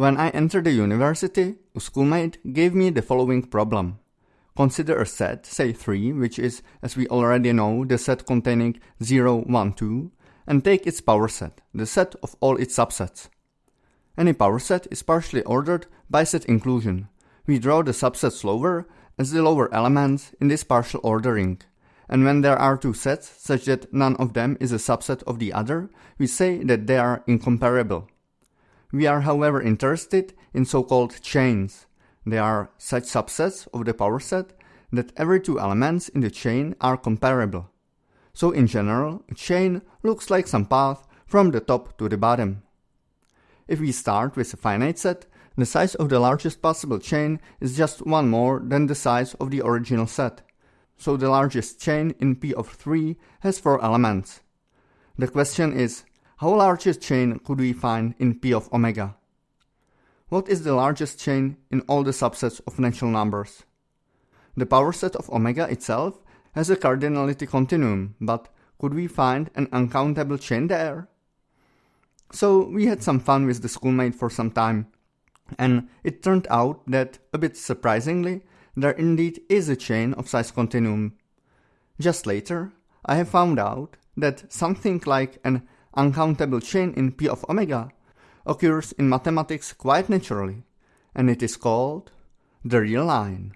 When I entered the university, a schoolmate gave me the following problem. Consider a set, say 3, which is, as we already know, the set containing 0, 1, 2, and take its power set, the set of all its subsets. Any power set is partially ordered by set inclusion. We draw the subsets lower as the lower elements in this partial ordering. And when there are two sets, such that none of them is a subset of the other, we say that they are incomparable. We are however interested in so-called chains. They are such subsets of the power set that every two elements in the chain are comparable. So in general, a chain looks like some path from the top to the bottom. If we start with a finite set, the size of the largest possible chain is just one more than the size of the original set. So the largest chain in P of 3 has 4 elements. The question is, how large a chain could we find in P of omega? What is the largest chain in all the subsets of natural numbers? The power set of omega itself has a cardinality continuum, but could we find an uncountable chain there? So we had some fun with the schoolmate for some time, and it turned out that, a bit surprisingly, there indeed is a chain of size continuum. Just later, I have found out that something like an uncountable chain in P of omega occurs in mathematics quite naturally, and it is called the real line.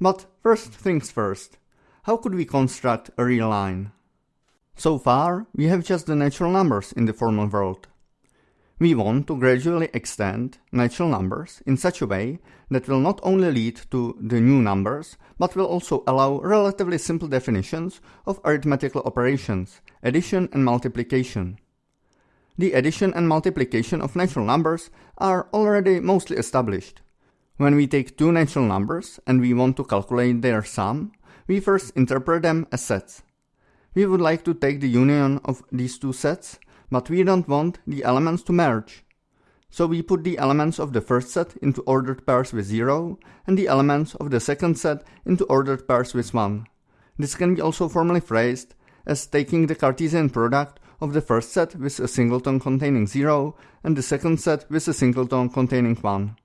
But first things first, how could we construct a real line? So far, we have just the natural numbers in the formal world. We want to gradually extend natural numbers in such a way that will not only lead to the new numbers, but will also allow relatively simple definitions of arithmetical operations, addition and multiplication. The addition and multiplication of natural numbers are already mostly established. When we take two natural numbers and we want to calculate their sum, we first interpret them as sets. We would like to take the union of these two sets, but we don't want the elements to merge. So we put the elements of the first set into ordered pairs with 0, and the elements of the second set into ordered pairs with 1. This can be also formally phrased as taking the Cartesian product of the first set with a singleton containing 0, and the second set with a singleton containing 1.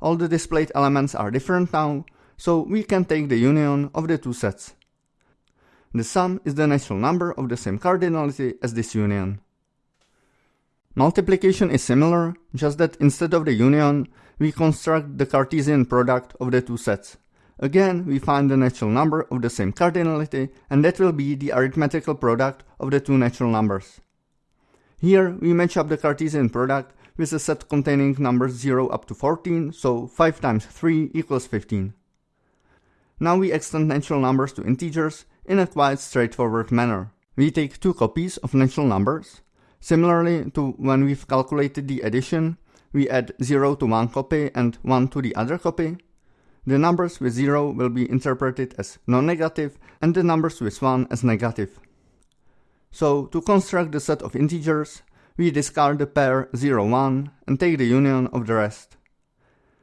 All the displayed elements are different now, so we can take the union of the two sets. The sum is the natural number of the same cardinality as this union. Multiplication is similar, just that instead of the union, we construct the Cartesian product of the two sets. Again, we find the natural number of the same cardinality, and that will be the arithmetical product of the two natural numbers. Here, we match up the Cartesian product with a set containing numbers 0 up to 14, so 5 times 3 equals 15. Now we extend natural numbers to integers in a quite straightforward manner. We take two copies of natural numbers. Similarly to when we've calculated the addition, we add 0 to one copy and 1 to the other copy. The numbers with 0 will be interpreted as non-negative and the numbers with 1 as negative. So to construct the set of integers, we discard the pair 0, 1 and take the union of the rest.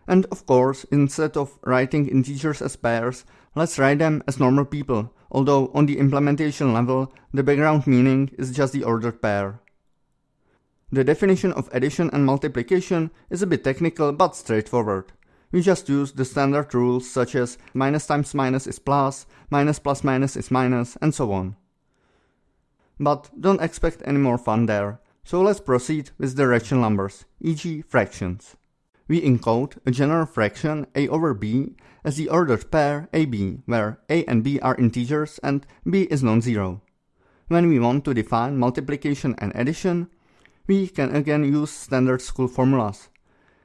And of course, instead of writing integers as pairs, let's write them as normal people, although on the implementation level, the background meaning is just the ordered pair. The definition of addition and multiplication is a bit technical but straightforward. We just use the standard rules such as minus times minus is plus, minus plus minus is minus, and so on. But don't expect any more fun there, so let's proceed with the rational numbers, e.g. fractions we encode a general fraction a over b as the ordered pair ab, where a and b are integers and b is non-zero. When we want to define multiplication and addition, we can again use standard school formulas.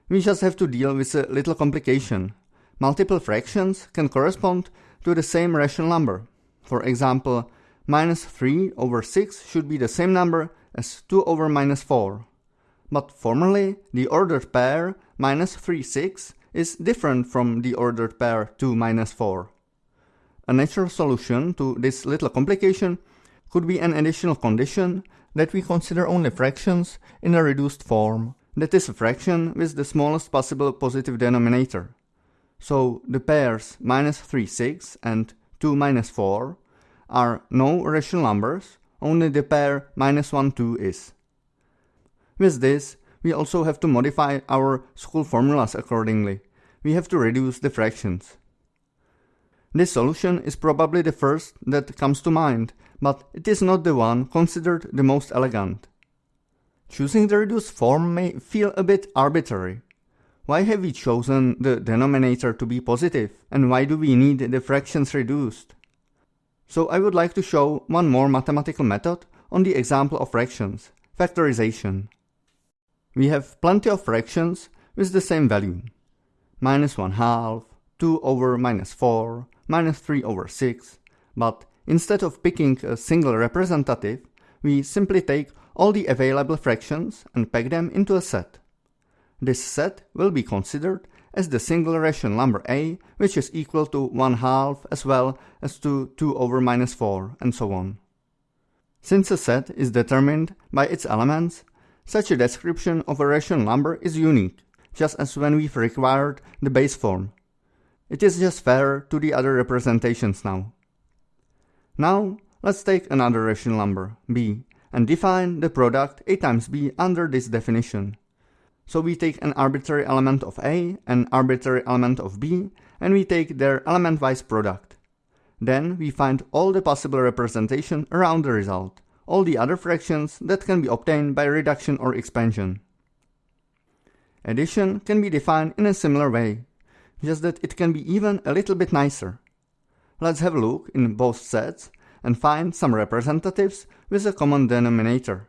We just have to deal with a little complication. Multiple fractions can correspond to the same rational number. For example, minus 3 over 6 should be the same number as 2 over minus 4. But formally, the ordered pair minus 3, 6 is different from the ordered pair 2 minus 4. A natural solution to this little complication could be an additional condition that we consider only fractions in a reduced form, that is a fraction with the smallest possible positive denominator. So the pairs minus 3, 6 and 2 minus 4 are no rational numbers, only the pair minus 1, 2 is. With this, we also have to modify our school formulas accordingly. We have to reduce the fractions. This solution is probably the first that comes to mind, but it is not the one considered the most elegant. Choosing the reduced form may feel a bit arbitrary. Why have we chosen the denominator to be positive, and why do we need the fractions reduced? So I would like to show one more mathematical method on the example of fractions, factorization. We have plenty of fractions with the same value. Minus 1 half, 2 over minus 4, minus 3 over 6, but instead of picking a single representative, we simply take all the available fractions and pack them into a set. This set will be considered as the single rational number a, which is equal to 1 half as well as to 2 over minus 4, and so on. Since a set is determined by its elements, such a description of a rational number is unique, just as when we've required the base form. It is just fair to the other representations now. Now, let's take another rational number, b, and define the product a times b under this definition. So we take an arbitrary element of a, an arbitrary element of b, and we take their element-wise product. Then we find all the possible representation around the result, all the other fractions that can be obtained by reduction or expansion. Addition can be defined in a similar way, just that it can be even a little bit nicer. Let's have a look in both sets and find some representatives with a common denominator.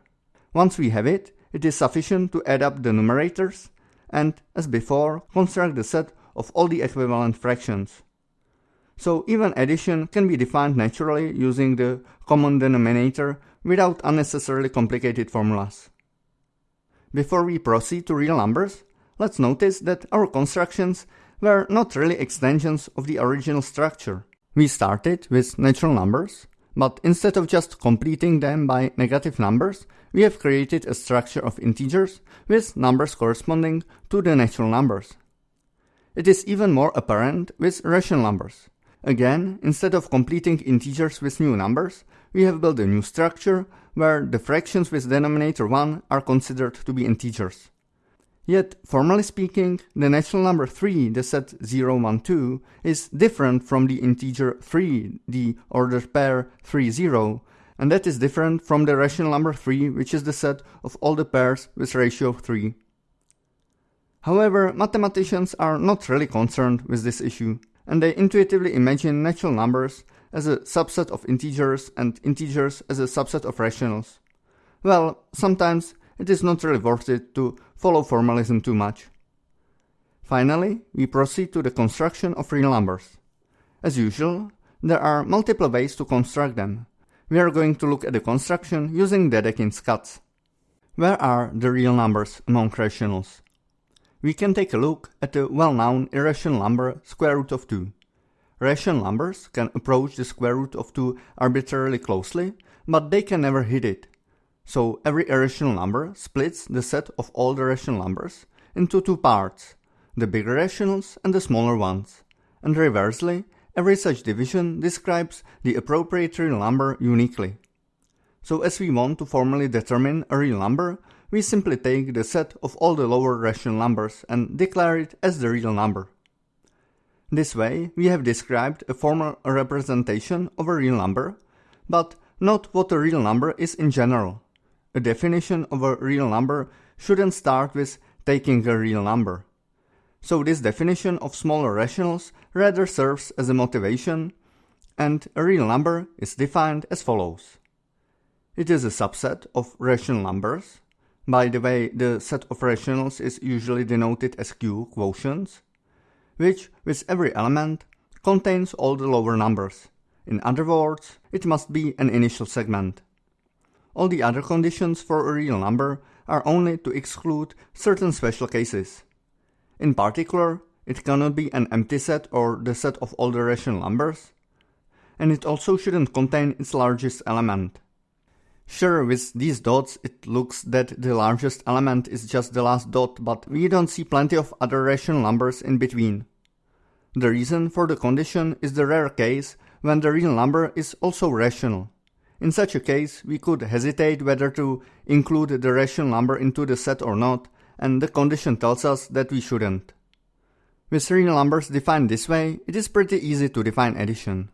Once we have it, it is sufficient to add up the numerators and, as before, construct the set of all the equivalent fractions. So even addition can be defined naturally using the common denominator without unnecessarily complicated formulas. Before we proceed to real numbers, let's notice that our constructions were not really extensions of the original structure. We started with natural numbers, but instead of just completing them by negative numbers, we have created a structure of integers with numbers corresponding to the natural numbers. It is even more apparent with rational numbers. Again, instead of completing integers with new numbers, we have built a new structure where the fractions with denominator 1 are considered to be integers. Yet, formally speaking, the natural number 3, the set 0, 1, 2, is different from the integer 3, the ordered pair 3, 0, and that is different from the rational number 3, which is the set of all the pairs with ratio 3. However, mathematicians are not really concerned with this issue, and they intuitively imagine natural numbers as a subset of integers and integers as a subset of rationals. Well, sometimes it is not really worth it to follow formalism too much. Finally, we proceed to the construction of real numbers. As usual, there are multiple ways to construct them. We are going to look at the construction using Dedekind's cuts. Where are the real numbers among rationals? We can take a look at the well-known irrational number square root of 2. Rational numbers can approach the square root of 2 arbitrarily closely, but they can never hit it. So every irrational number splits the set of all the rational numbers into two parts, the bigger rationals and the smaller ones. And reversely, every such division describes the appropriate real number uniquely. So as we want to formally determine a real number, we simply take the set of all the lower rational numbers and declare it as the real number. This way, we have described a formal representation of a real number, but not what a real number is in general. A definition of a real number shouldn't start with taking a real number. So this definition of smaller rationals rather serves as a motivation, and a real number is defined as follows. It is a subset of rational numbers. By the way, the set of rationals is usually denoted as Q quotients, which, with every element, contains all the lower numbers. In other words, it must be an initial segment. All the other conditions for a real number are only to exclude certain special cases. In particular, it cannot be an empty set or the set of all the rational numbers, and it also shouldn't contain its largest element. Sure, with these dots it looks that the largest element is just the last dot, but we don't see plenty of other rational numbers in between. The reason for the condition is the rare case when the real number is also rational. In such a case, we could hesitate whether to include the rational number into the set or not, and the condition tells us that we shouldn't. With real numbers defined this way, it is pretty easy to define addition.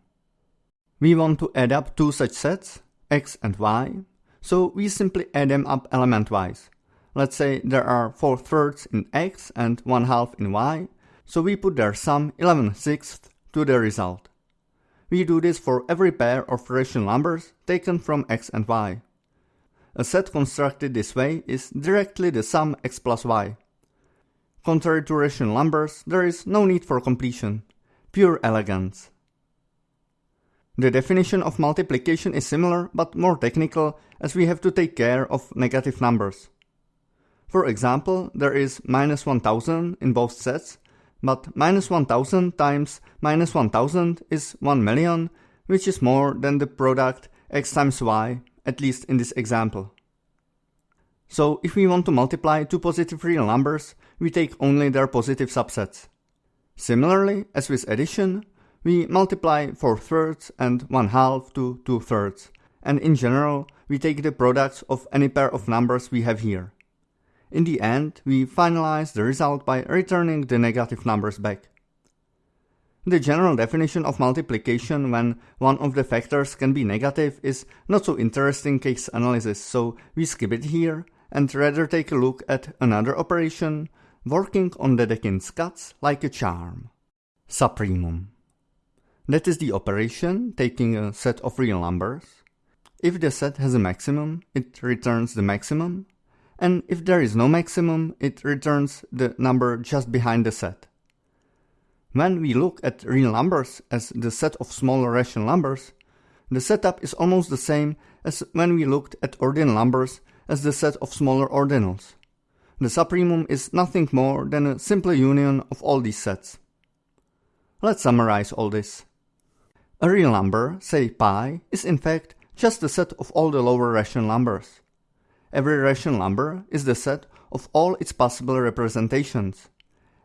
We want to add up two such sets, x and y, so we simply add them up element-wise. Let's say there are 4 thirds in x and 1 half in y, so we put their sum 11 sixths to the result. We do this for every pair of rational numbers taken from x and y. A set constructed this way is directly the sum x plus y. Contrary to rational numbers, there is no need for completion. Pure elegance. The definition of multiplication is similar but more technical as we have to take care of negative numbers. For example, there is minus 1000 in both sets, but minus 1000 times minus 1000 is 1 million, which is more than the product x times y, at least in this example. So if we want to multiply two positive real numbers, we take only their positive subsets. Similarly, as with addition, we multiply 4 thirds and 1 half to 2 thirds, and in general we take the products of any pair of numbers we have here. In the end, we finalize the result by returning the negative numbers back. The general definition of multiplication when one of the factors can be negative is not so interesting case analysis, so we skip it here and rather take a look at another operation working on Dedekind's cuts like a charm. Supremum. That is the operation taking a set of real numbers. If the set has a maximum, it returns the maximum, and if there is no maximum, it returns the number just behind the set. When we look at real numbers as the set of smaller rational numbers, the setup is almost the same as when we looked at ordinal numbers as the set of smaller ordinals. The supremum is nothing more than a simple union of all these sets. Let's summarize all this. A real number, say pi, is in fact just the set of all the lower rational numbers. Every rational number is the set of all its possible representations.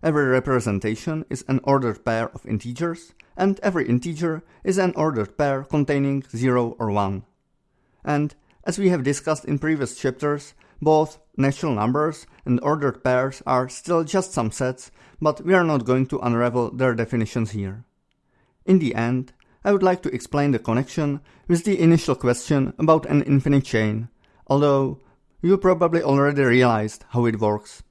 Every representation is an ordered pair of integers, and every integer is an ordered pair containing 0 or 1. And, as we have discussed in previous chapters, both natural numbers and ordered pairs are still just some sets, but we are not going to unravel their definitions here. In the end, I would like to explain the connection with the initial question about an infinite chain, although you probably already realized how it works.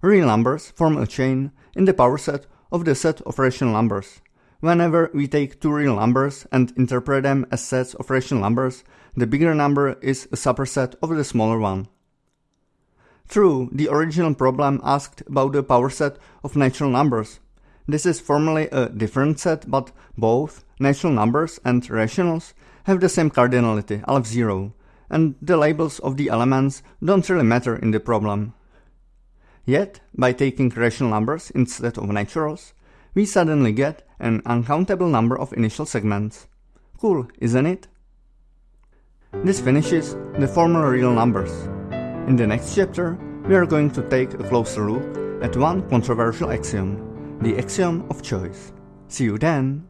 Real numbers form a chain in the power set of the set of rational numbers. Whenever we take two real numbers and interpret them as sets of rational numbers, the bigger number is a superset of the smaller one. True, the original problem asked about the power set of natural numbers, this is formally a different set, but both natural numbers and rationals have the same cardinality, aleph 0, and the labels of the elements don't really matter in the problem. Yet, by taking rational numbers instead of naturals, we suddenly get an uncountable number of initial segments. Cool, isn't it? This finishes the formal real numbers. In the next chapter, we are going to take a closer look at one controversial axiom the axiom of choice. See you then!